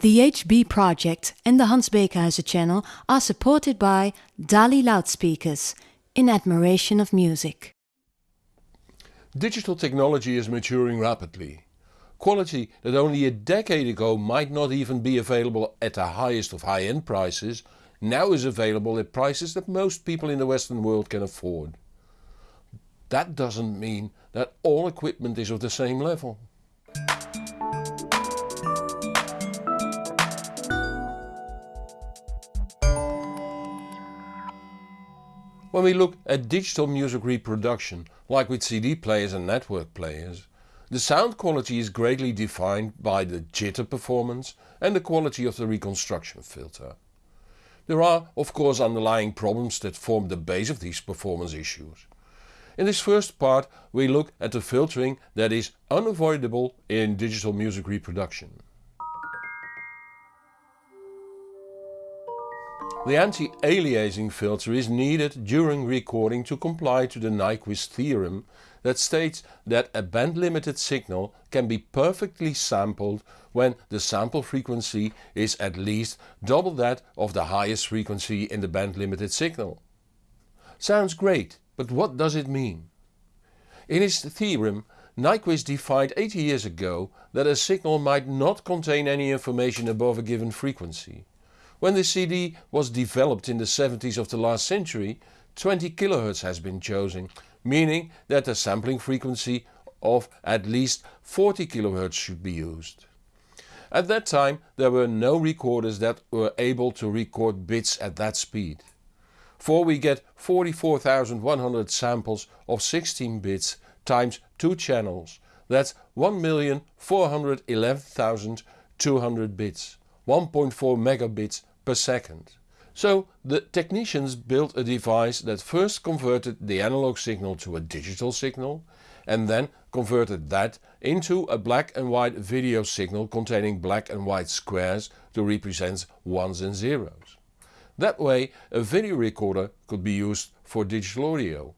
The HB project and the Hans Beekhuyzen channel are supported by Dali loudspeakers, in admiration of music. Digital technology is maturing rapidly. Quality that only a decade ago might not even be available at the highest of high-end prices, now is available at prices that most people in the Western world can afford. That doesn't mean that all equipment is of the same level. When we look at digital music reproduction, like with CD players and network players, the sound quality is greatly defined by the jitter performance and the quality of the reconstruction filter. There are of course underlying problems that form the base of these performance issues. In this first part we look at the filtering that is unavoidable in digital music reproduction. The anti-aliasing filter is needed during recording to comply to the Nyquist theorem that states that a band limited signal can be perfectly sampled when the sample frequency is at least double that of the highest frequency in the band limited signal. Sounds great, but what does it mean? In his theorem Nyquist defined 80 years ago that a signal might not contain any information above a given frequency. When the CD was developed in the 70s of the last century 20 kHz has been chosen, meaning that the sampling frequency of at least 40 kHz should be used. At that time there were no recorders that were able to record bits at that speed. For we get 44,100 samples of 16 bits times 2 channels, that's 1,411,200 bits, 1.4 megabits per second. So the technicians built a device that first converted the analog signal to a digital signal and then converted that into a black and white video signal containing black and white squares to represent ones and zeros. That way a video recorder could be used for digital audio.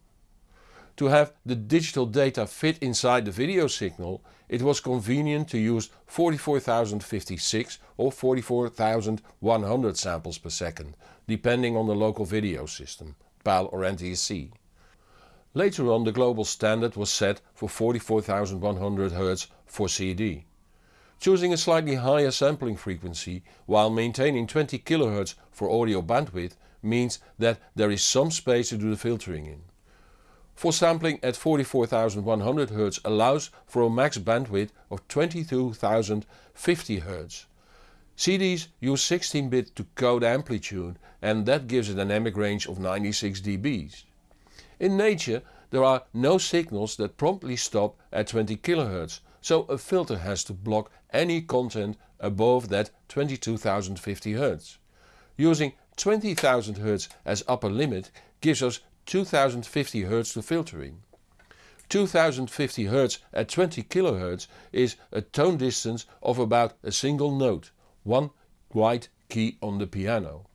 To have the digital data fit inside the video signal it was convenient to use 44056 or 44100 samples per second, depending on the local video system, PAL or NTSC. Later on the global standard was set for 44100 Hz for CD. Choosing a slightly higher sampling frequency while maintaining 20 kHz for audio bandwidth means that there is some space to do the filtering in. For sampling at 44,100 Hz allows for a max bandwidth of 22,050 Hz. CDs use 16-bit to code amplitude and that gives a dynamic range of 96 dBs. In nature there are no signals that promptly stop at 20 kHz, so a filter has to block any content above that 22,050 Hz. Using 20,000 Hz as upper limit gives us 2050 Hz to filtering. 2050 Hz at 20 kHz is a tone distance of about a single note, one white key on the piano.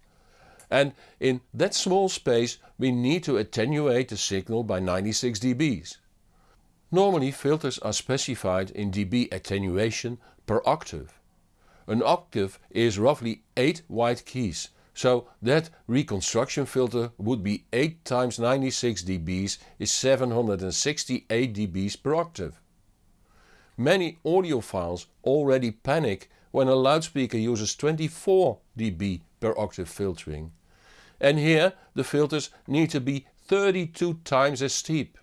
And in that small space we need to attenuate the signal by 96 dBs. Normally filters are specified in dB attenuation per octave. An octave is roughly 8 white keys so that reconstruction filter would be 8 times 96 dBs is 768 dBs per octave. Many audiophiles already panic when a loudspeaker uses 24 dB per octave filtering. And here the filters need to be 32 times as steep.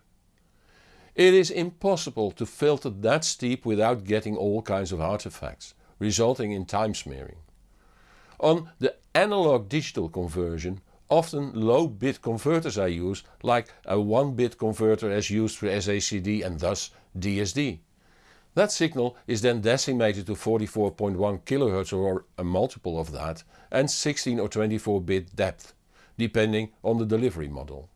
It is impossible to filter that steep without getting all kinds of artifacts, resulting in time smearing. On the analog digital conversion often low bit converters are used like a 1 bit converter as used for SACD and thus DSD. That signal is then decimated to 44.1 kHz or a multiple of that and 16 or 24 bit depth, depending on the delivery model.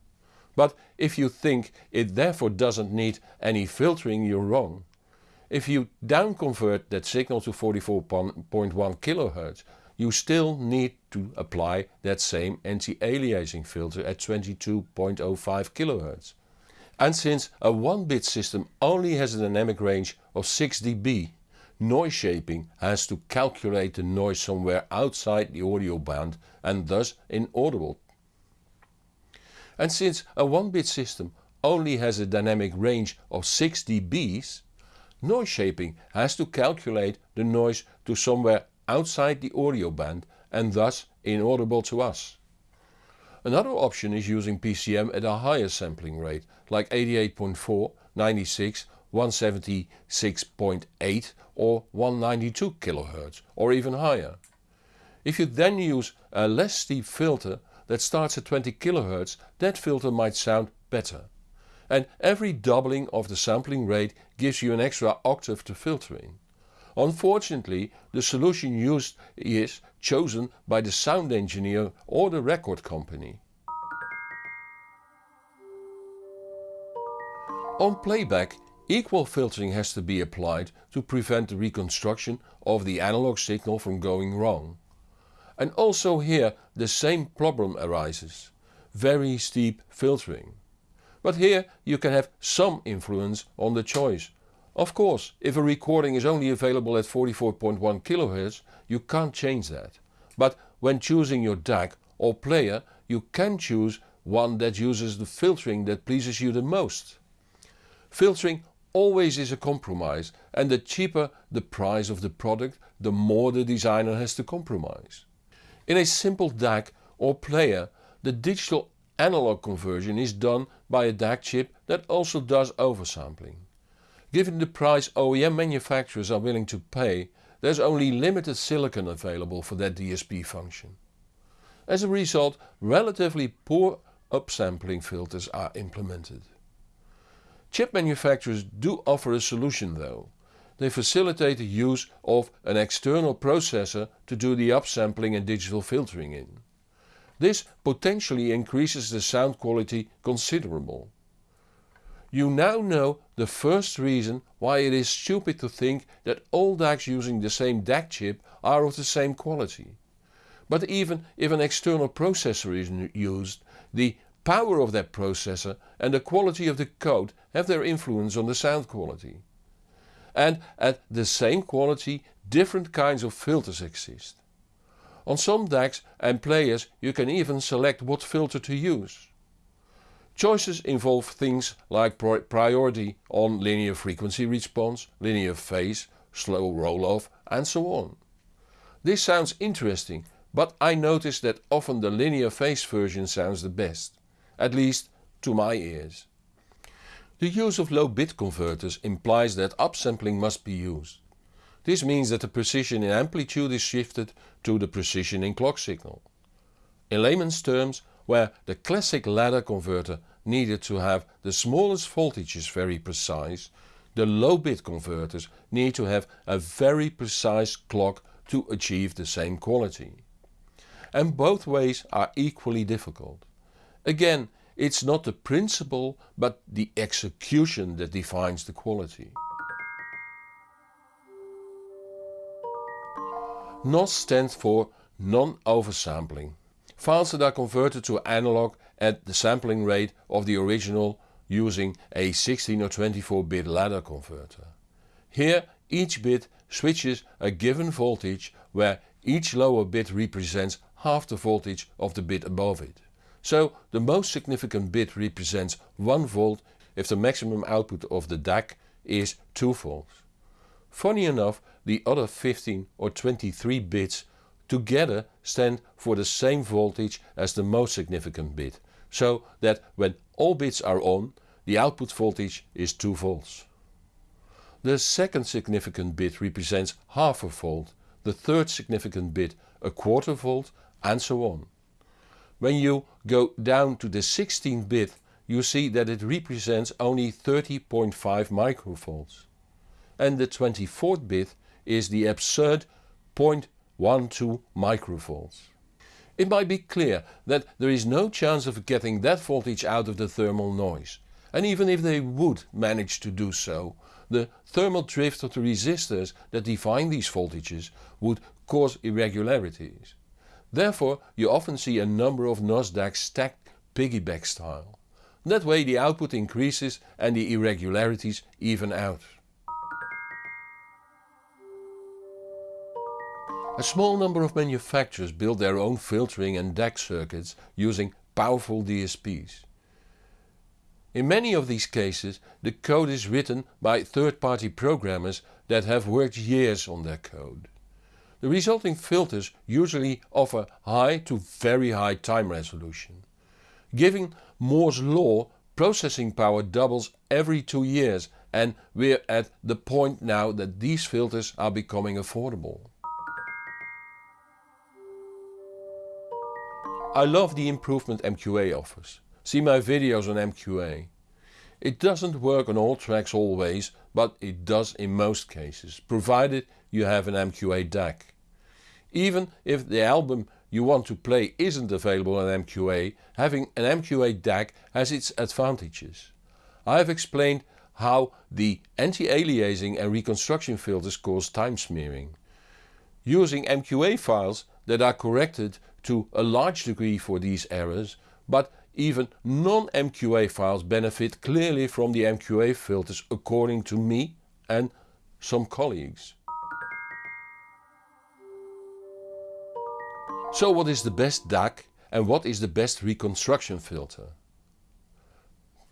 But if you think it therefore doesn't need any filtering you're wrong. If you downconvert that signal to 44.1 kHz you still need to apply that same anti-aliasing filter at 22.05 kHz. And since a 1-bit system only has a dynamic range of 6 dB, noise shaping has to calculate the noise somewhere outside the audio band and thus inaudible. And since a 1-bit system only has a dynamic range of 6 dBs, noise shaping has to calculate the noise to somewhere outside the audio band and thus inaudible to us. Another option is using PCM at a higher sampling rate like 88.4, 96, 176.8 or 192 kHz or even higher. If you then use a less steep filter that starts at 20 kHz that filter might sound better. And every doubling of the sampling rate gives you an extra octave to filter in. Unfortunately the solution used is chosen by the sound engineer or the record company. On playback equal filtering has to be applied to prevent the reconstruction of the analog signal from going wrong. And also here the same problem arises, very steep filtering. But here you can have some influence on the choice of course, if a recording is only available at 44.1 kHz you can't change that. But when choosing your DAC or player you can choose one that uses the filtering that pleases you the most. Filtering always is a compromise and the cheaper the price of the product the more the designer has to compromise. In a simple DAC or player the digital analog conversion is done by a DAC chip that also does oversampling. Given the price OEM manufacturers are willing to pay, there's only limited silicon available for that DSP function. As a result, relatively poor upsampling filters are implemented. Chip manufacturers do offer a solution though. They facilitate the use of an external processor to do the upsampling and digital filtering in. This potentially increases the sound quality considerable. You now know the first reason why it is stupid to think that all DACs using the same DAC chip are of the same quality. But even if an external processor is used, the power of that processor and the quality of the code have their influence on the sound quality. And at the same quality different kinds of filters exist. On some DACs and players you can even select what filter to use. Choices involve things like priority on linear frequency response, linear phase, slow roll-off and so on. This sounds interesting but I notice that often the linear phase version sounds the best, at least to my ears. The use of low bit converters implies that upsampling must be used. This means that the precision in amplitude is shifted to the precision in clock signal. In layman's terms where the classic ladder converter needed to have the smallest voltages very precise, the low bit converters need to have a very precise clock to achieve the same quality. And both ways are equally difficult. Again, it's not the principle but the execution that defines the quality. NOS stands for non-oversampling. Files that are converted to analog at the sampling rate of the original using a 16 or 24 bit ladder converter. Here each bit switches a given voltage where each lower bit represents half the voltage of the bit above it. So the most significant bit represents 1 volt if the maximum output of the DAC is 2 volts. Funny enough the other 15 or 23 bits together stand for the same voltage as the most significant bit, so that when all bits are on, the output voltage is 2 volts. The second significant bit represents half a volt, the third significant bit a quarter volt and so on. When you go down to the 16th bit you see that it represents only 30.5 microvolts. And the 24th bit is the absurd 0.12 microvolts. It might be clear that there is no chance of getting that voltage out of the thermal noise. And even if they would manage to do so, the thermal drift of the resistors that define these voltages would cause irregularities. Therefore you often see a number of NOS DACs stacked piggyback style. That way the output increases and the irregularities even out. A small number of manufacturers build their own filtering and DAC circuits using powerful DSPs. In many of these cases the code is written by third-party programmers that have worked years on their code. The resulting filters usually offer high to very high time resolution. Given Moore's law processing power doubles every two years and we're at the point now that these filters are becoming affordable. I love the improvement MQA offers. See my videos on MQA. It doesn't work on all tracks always, but it does in most cases, provided you have an MQA DAC. Even if the album you want to play isn't available on MQA, having an MQA DAC has its advantages. I have explained how the anti-aliasing and reconstruction filters cause time smearing. Using MQA files that are corrected to a large degree for these errors, but even non-MQA files benefit clearly from the MQA filters according to me and some colleagues. So what is the best DAC and what is the best reconstruction filter?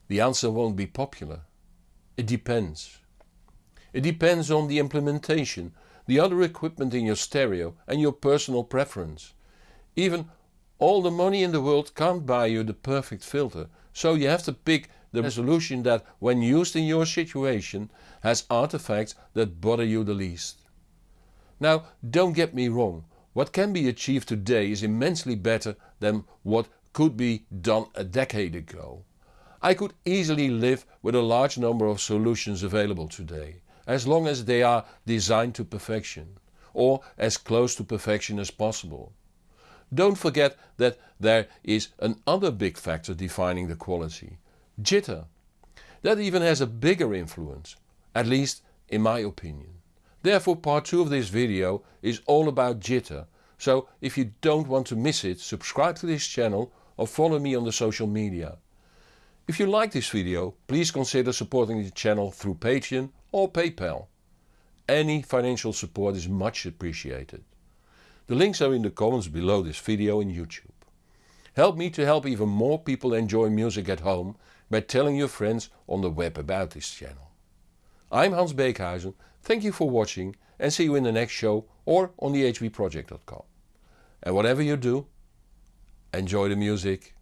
The answer won't be popular. It depends. It depends on the implementation, the other equipment in your stereo and your personal preference. Even all the money in the world can't buy you the perfect filter, so you have to pick the resolution that when used in your situation has artifacts that bother you the least. Now don't get me wrong, what can be achieved today is immensely better than what could be done a decade ago. I could easily live with a large number of solutions available today, as long as they are designed to perfection, or as close to perfection as possible. Don't forget that there is another big factor defining the quality. Jitter. That even has a bigger influence, at least in my opinion. Therefore part 2 of this video is all about jitter, so if you don't want to miss it subscribe to this channel or follow me on the social media. If you like this video please consider supporting the channel through Patreon or PayPal. Any financial support is much appreciated. The links are in the comments below this video in YouTube. Help me to help even more people enjoy music at home by telling your friends on the web about this channel. I'm Hans Beekhuyzen, thank you for watching and see you in the next show or on thehbproject.com. And whatever you do, enjoy the music